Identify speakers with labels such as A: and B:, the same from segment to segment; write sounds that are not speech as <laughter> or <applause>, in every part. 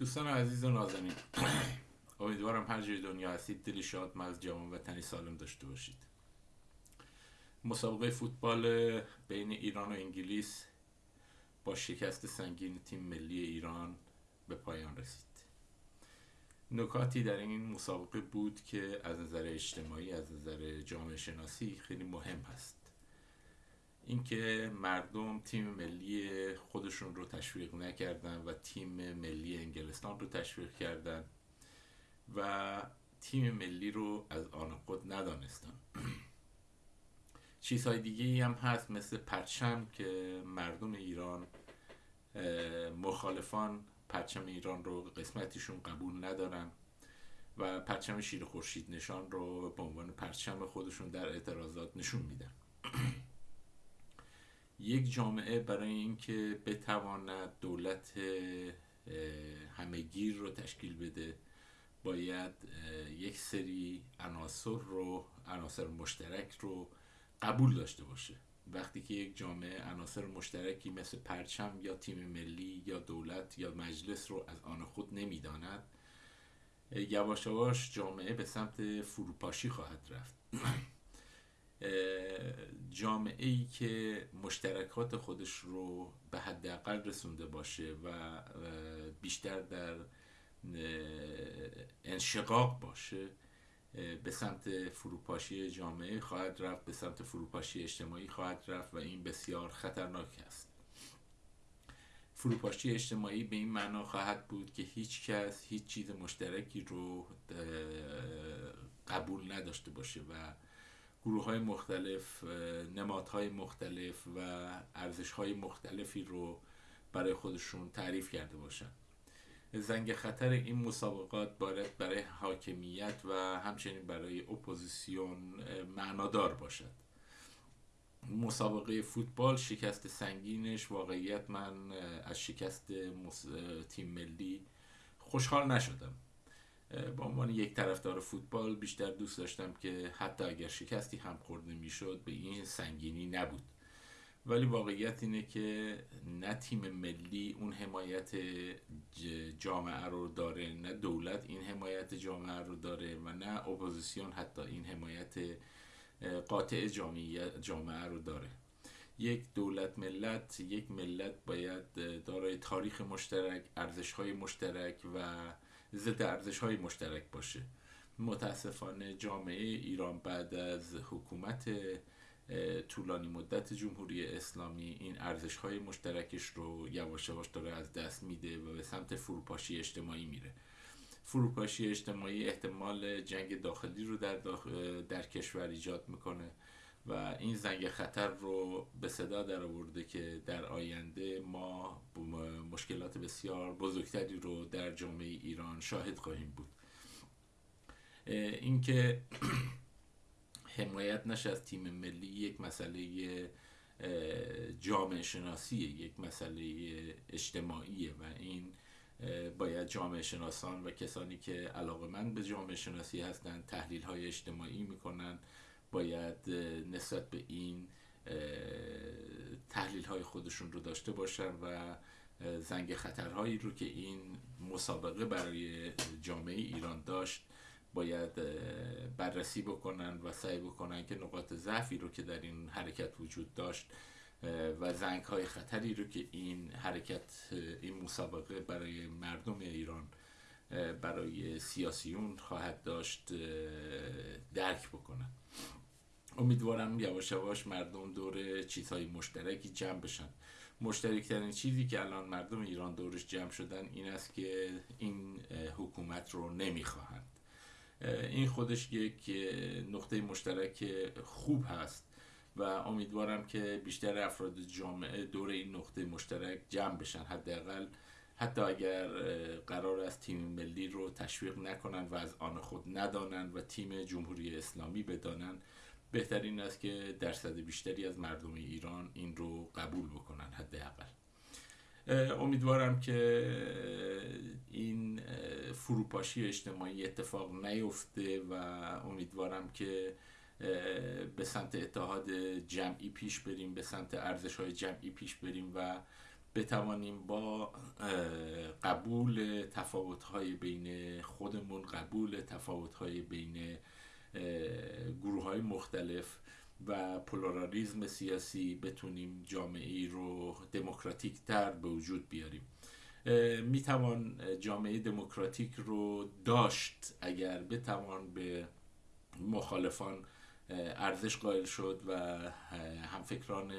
A: دوستان عزیز و نازنین امیدوارم هر جای دنیا هستید دلی شاد از جوان وطنی سالم داشته باشید. مسابقه فوتبال بین ایران و انگلیس با شکست سنگین تیم ملی ایران به پایان رسید. نکاتی در این مسابقه بود که از نظر اجتماعی از نظر جامعه شناسی خیلی مهم هست. اینکه مردم تیم ملی خودشون رو تشویق نکردن و تیم ملی انگلستان رو تشویق کردن و تیم ملی رو از آن خود ندانستن. <clears throat> چیزهای دیگه ای هم هست مثل پرچم که مردم ایران مخالفان پرچم ایران رو قسمتیشون قبول ندارن و پرچم شیر خورشید نشان رو به عنوان پرچم خودشون در اعتراضات نشون میدن. <clears throat> یک جامعه برای اینکه بتواند دولت همهگیر رو تشکیل بده باید یک سری عناصر رو عناصر مشترک رو قبول داشته باشه. وقتی که یک جامعه عناصر مشترکی مثل پرچم یا تیم ملی یا دولت یا مجلس رو از آن خود نمی‌داند یواش یواش جامعه به سمت فروپاشی خواهد رفت. <clears throat> جامعه ای که مشترکات خودش رو به حداقل رسونده باشه و بیشتر در انشقاق باشه به سمت فروپاشی جامعه خواهد رفت به سمت فروپاشی اجتماعی خواهد رفت و این بسیار خطرناک است. فروپاشی اجتماعی به این معنا خواهد بود که هیچ کس هیچ چیز مشترکی رو قبول نداشته باشه و گروه های مختلف نمادهای مختلف و ارزش های مختلفی رو برای خودشون تعریف کرده باشن. زنگ خطر این مسابقات باید برای حاکمیت و همچنین برای اپوزیسیون معنادار باشد. مسابقه فوتبال شکست سنگینش واقعیت من از شکست تیم ملی خوشحال نشدم. با عنوان یک طرفدار فوتبال بیشتر دوست داشتم که حتی اگر شکستی هم خورده می‌شد به این سنگینی نبود. ولی واقعیت اینه که نه تیم ملی اون حمایت جامعه رو داره نه دولت این حمایت جامعه رو داره و نه اپوزیسیون حتی این حمایت قاطع جامعه رو داره. یک دولت ملت یک ملت باید دارای تاریخ مشترک ارزش های مشترک و ضد ارزش های مشترک باشه. متاسفانه جامعه ایران بعد از حکومت طولانی مدت جمهوری اسلامی این ارزش های مشترکش رو یواش یواش داره از دست میده و به سمت فروپاشی اجتماعی میره. فروپاشی اجتماعی احتمال جنگ داخلی رو در, در کشور ایجاد می‌کنه. و این زنگ خطر رو به صدا در آورده که در آینده ما مشکلات بسیار بزرگتری رو در جامعه ایران شاهد خواهیم بود. اینکه <clears throat> حمایت نشه از تیم ملی یک مسئله جامعه شناسی یک مسئله اجتماعیه و این باید جامعه شناسان و کسانی که علاقه من به جامعه شناسی هستند تحلیل های اجتماعی می‌کنن باید نسبت به این تحلیل های خودشون رو داشته باشن و زنگ خطرهایی رو که این مسابقه برای جامعه ایران داشت باید بررسی بکنن و سعی بکنن که نقاط ضعفی رو که در این حرکت وجود داشت و زنگ های خطری رو که این حرکت این مسابقه برای مردم ایران برای سیاسیون خواهد داشت درک بکنن. امیدوارم یواش یواش مردم دور چیزهای مشترکی جمع بشن. مشترکترین چیزی که الان مردم ایران دورش جمع شدن این است که این حکومت رو نمی‌خواهند. این خودش یک نقطه مشترک خوب هست و امیدوارم که بیشتر افراد جامعه دور این نقطه مشترک جمع بشن. حداقل حتی اگر قرار است تیم ملی رو تشویق نکنن و از آن خود ندانن و تیم جمهوری اسلامی بدانن بهترین است که درصد بیشتری از مردم ایران این رو قبول بکنن حداقل. امیدوارم که این فروپاشی اجتماعی اتفاق نیفته و امیدوارم که به سمت اتحاد جمعی پیش بریم به سمت ارزش های جمعی پیش بریم و بتوانیم با قبول تفاوت‌های بین خودمون قبول تفاوت‌های بین گروه های مختلف و پولارالیزم سیاسی بتونیم جامعه ای رو دموکراتیک تر به وجود بیاریم. می‌توان جامعه دموکراتیک رو داشت اگر بتوان به مخالفان ارزش قائل شد و همفکران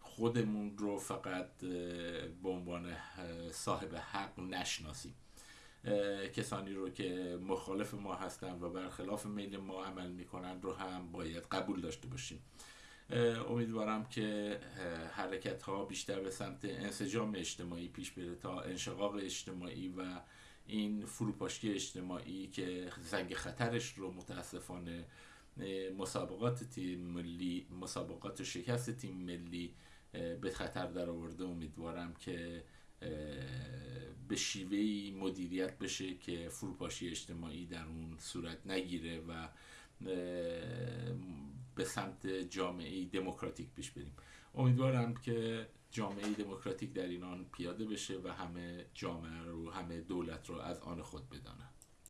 A: خودمون رو فقط به عنوان صاحب حق نشناسیم. کسانی رو که مخالف ما هستن و برخلاف میل ما عمل می‌کنن رو هم باید قبول داشته باشیم. امیدوارم که حرکت ها بیشتر به سمت انسجام اجتماعی پیش بره تا انشقاق اجتماعی و این فروپاشی اجتماعی که زنگ خطرش رو متاسفانه مسابقات تیم ملی مسابقات شکست تیم ملی به خطر در آورده امیدوارم که به شیوهی مدیریت بشه که فروپاشی اجتماعی در اون صورت نگیره و به سمت جامعه دموکراتیک پیش بریم. امیدوارم که جامعه دموکراتیک در اینان پیاده بشه و همه جامعه رو همه دولت رو از آن خود بدانند